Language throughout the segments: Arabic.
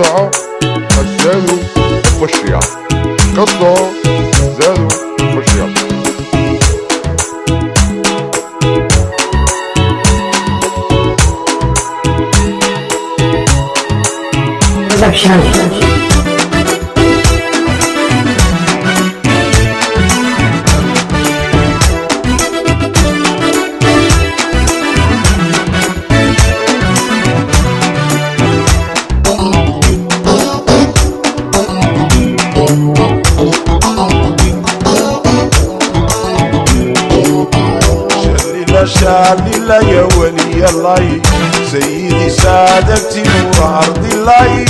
Kasa, na zero, poszła. Kasa, zero, poszła. شلل شلل يا ولي الله سيدي سادتي نور أرض الله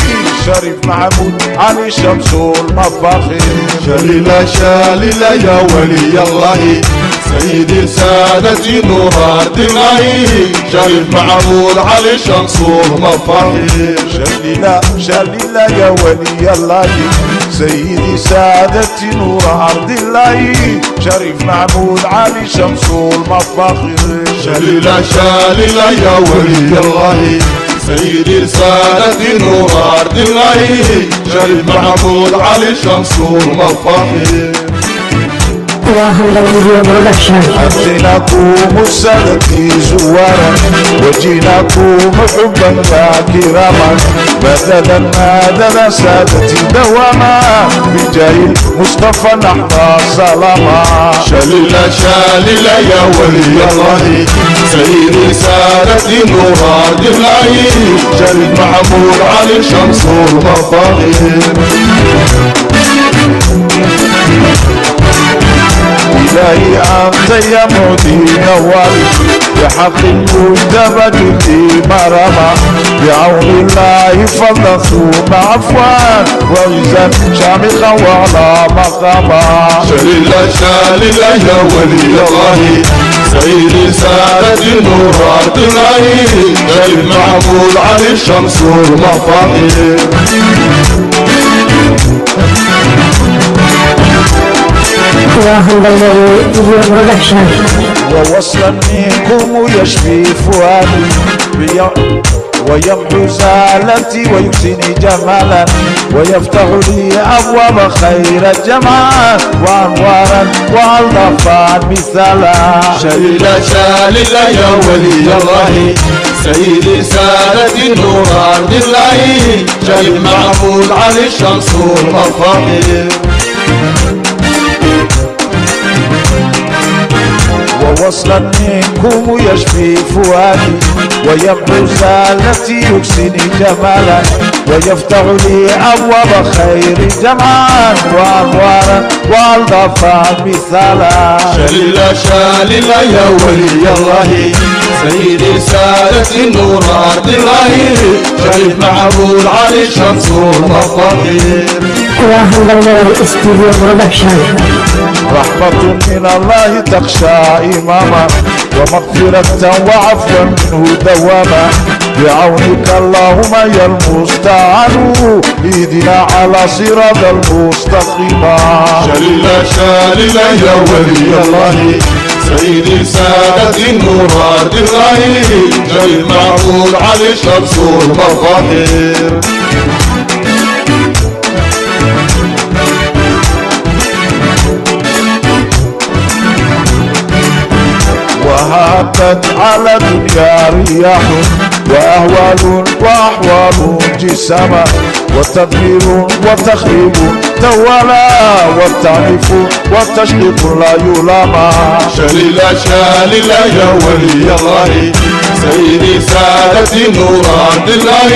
شريف محمود علي شمس المفاخر. شلل شلل يا ولي الله سيدي سادتي نور أرض الله شريف معمول علي شمس المفاخر. شلل شلل يا ولي الله سيدي سادتي نور أرض الله. شريف محمود علي شمس المفاخر شلل شلل يا ولي الله. سيدي سادتي نور أرض الله. شريف محمود علي شمس المفاخر Wahanda Video Production. أتيناكم السادتي زوارا وجيناكم حبا كراما بدلا مدد سادتي دواما بجاه المصطفى نحن سلاما شلل شلل يا ولي الله سادتي نور أرض الله شريف محمود علي شمس المفاخر أنت يا مدين والي بحق المجتبى جدي مرما بعون الله ثم عفوا وعزا شامخا وعلى مقاما شلل شلل يا ولي الله سيدي سادتي نور أرض الله. شريف محمود علي شمس المفاخر Wahanda Video Production. ووصلا منكم يشفي فؤادي ويمحو زالتي ويحسني جمالا ويفتح لي أبواب خير الجمال وأنوارا والضفان مثالا. شلل شلل يا ولي الله سيدي سادتي نور أرض الله شريف محمود علي شمس المفاخر ووصلا منكم يشفي فؤادي ويمحو زالتي يكسني جمالا ويفتح لي أبواب خير جمال وأنوارا والضفان مثالا. شلل شلل يا ولي الله سيدي سادتي نور أرض الله. شريف محمود علي شمس المفاخر Wahanda Studio Production. رحمة من الله تخشى إماما ومغفرة وعفوا منه دواما بعونك اللهم يا المستعان إهدنا على صراط المستقيم. شلل شلل يا ولي الله سيدي سادتي أرض الله شريف محمود علي شمس المفاخر وهبت على دنيا رياح وأهوال وأحوال جسما وتدمير وتخريب توالى والتعنيف والتشقيق لا يلامى شلل شلل يا ولي الله سيدي سادتي نور أرض الله.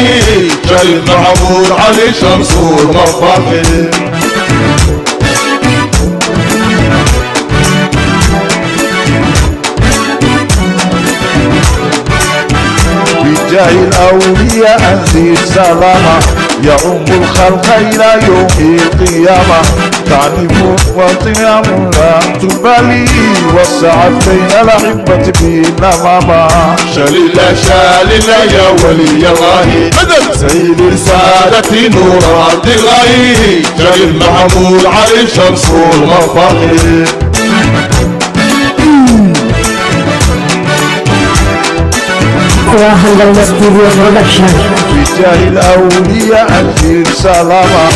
شريف محمود علي شمس المفاخر بجاه الأولياء أنزل سلاما يعم الخلق إلى يوم القيامة. تعنيف وطيام لا تبالي. والسعد بين الأحبة بالنمامة شلل شلل يا ولي الله. سيدي سادتي نور أرض الله. شريف محمود علي شمس المفاخر Wahanda Studio Production. بجاه الأولياء أنزل سلاما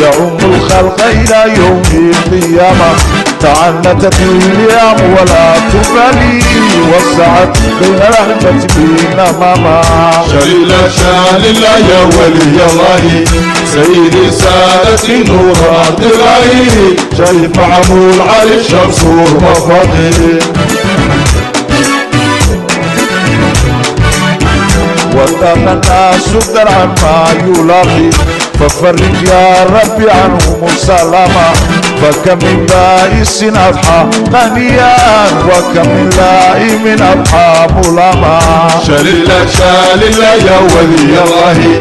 يعم الخلق إلى يوم القيامة. تعنتت اليام ولا تبالي وسعت بين الأحبة بينما شان الله يا ولي الله سيدي سادتي نور عبد الله. شريف معمول علي الشمس والمفاخر وتم الناس درعا ما يلاقي ففرج يا ربي عنهم سلاما فكم من بائس أضحى غنيا وكم من لائم أضحى ملاما. جليل شان الله يا ولي الله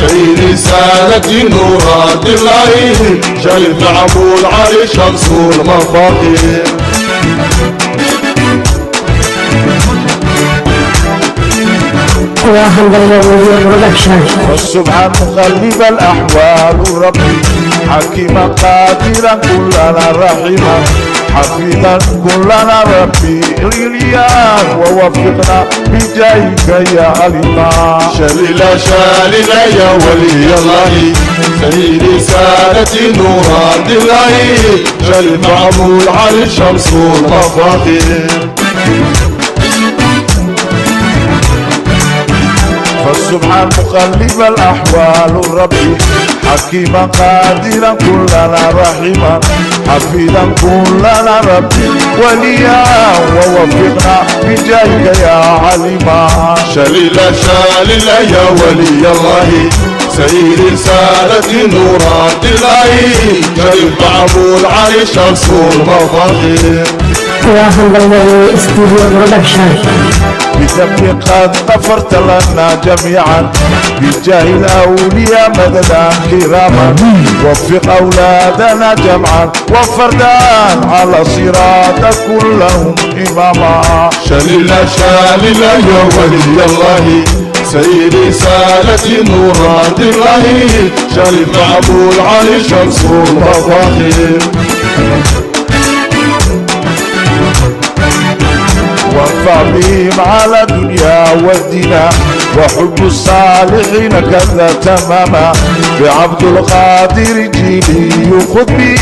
سيدي سادتي نور عبد الله. شريف معمول علي الشمس والمفاخر وحمد لله والسبحان مقلب الأحوال ربي حكيما قادرا كلنا رحيما. حفيظا كلنا ربي. اليان ووفقنا بجاهك يا علما شلل شالل يا ولي الله سيدي سادتي نور الله. شل معمول على الشمس والمفاخر فالسبحان مقلب الأحوال ربي حكيما قادرا كلنا رحيما. حفيظا كلنا ربي وليا ووفقنا بجاهك يا علما شلل شالل يا ولي الله. سيدي سادتي نور عبد الله. شل معمول على الشمس والمفاخر استوديو برودكشن قد غفرت لنا جميعا بجاه الأولياء مددا كراما. وفق أولادنا جمعا وفردا على صراط كلهم إماما. شلل شالل يا ولي الله سيدي سالتي نور عبد الله. شريف معبود علي الشمس والمفاخر بهم على دنيا ودينا وحب الصالحين كذا تماما. بعبد القادر جيلي بهم وكل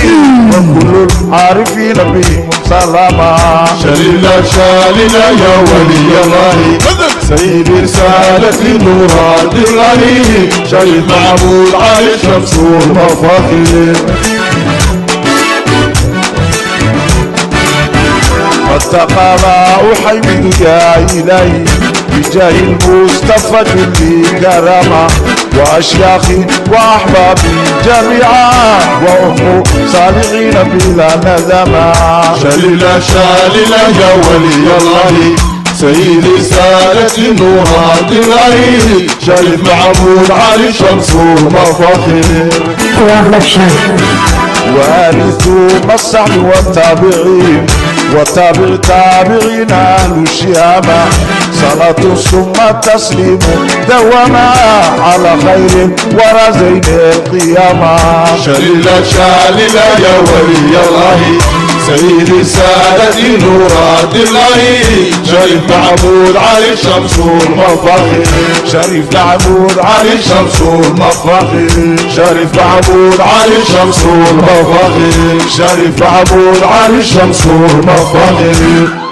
العارفين بهم سلاما. شلل شالل يا ولي الله. سيدي رسالة نور عبد الله شريف معبود علي الشمس والمفاخر أحمد يا إلهي بجاه المصطفى جلي كرما وأشياخي وأحبابي جميعا وأم صالحين بلا ندما شلل شالل يا ولي الله سيدي سالتي نور عبد الله شريف معبود علي الشمس والمفاخر برودكشن وارثوا الصحب والتابعين. وتابع تابعين أهل صلاة ثم تسليم دوما على خير ورزين القيامة. شلل شالل يا ولي الله. سيدي سادتي نور عبد الله. شريف معبود علي الشمس والمفاخر. شريف معبود علي الشمس والمفاخر. شريف معبود علي الشمس والمفاخر. شريف معبود علي الشمس والمفاخر.